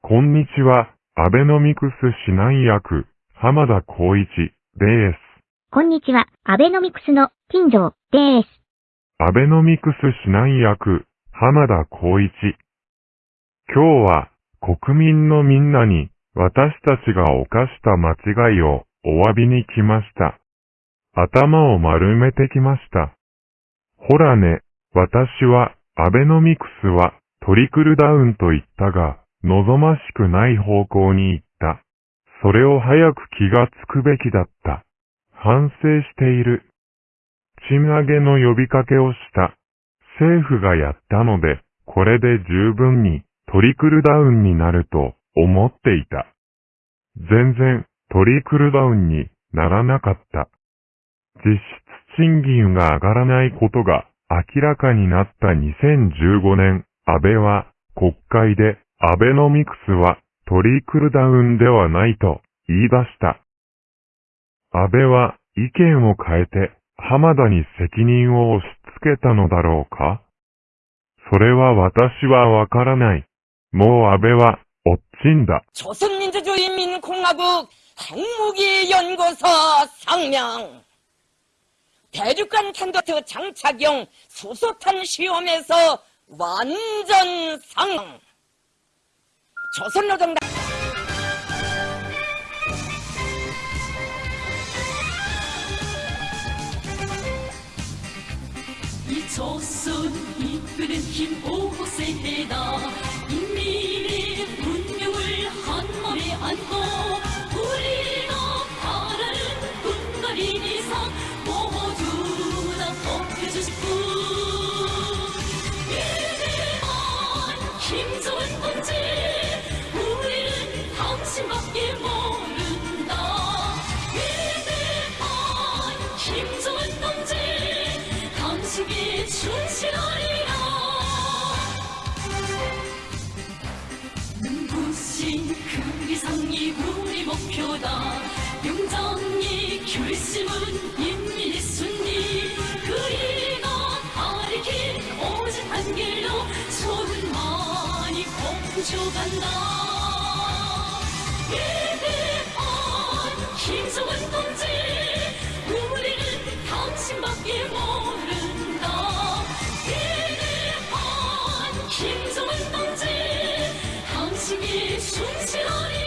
こんにちは、アベノミクス指南役、浜田光一です。こんにちは、アベノミクスの金城です。アベノミクス指南役、浜田光一。今日は、国民のみんなに、私たちが犯した間違いを、お詫びに来ました。頭を丸めてきました。ほらね、私は、アベノミクスは、トリクルダウンと言ったが、望ましくない方向に行った。それを早く気がつくべきだった。反省している。賃上げの呼びかけをした。政府がやったので、これで十分にトリクルダウンになると思っていた。全然トリクルダウンにならなかった。実質賃金が上がらないことが明らかになった2015年、安倍は国会でアベノミクスはトリクルダウンではないと言い出した。安倍は意見を変えて浜田に責任を押し付けたのだろうかそれは私はわからない。もう安倍はおっちんだ。 조선민주주의인민공화국 핵무기연구소 상명 대륙간 탄도트 장착용 수소탄 시험에서 완전 상명 조선노동당. 이 조선 이끄는 힘 5세대다. 인민의 운명을 한 몸에 안고 우리가 바라는 분갈인 이상 모두 다 벗겨주시고 위대한 김정은 눈부신 그 이상이 우리 목표다. 용장의 결심은 인민의 순리 그이가 가리킨 오직 한 길로 조금만이 공주간다 你雄起努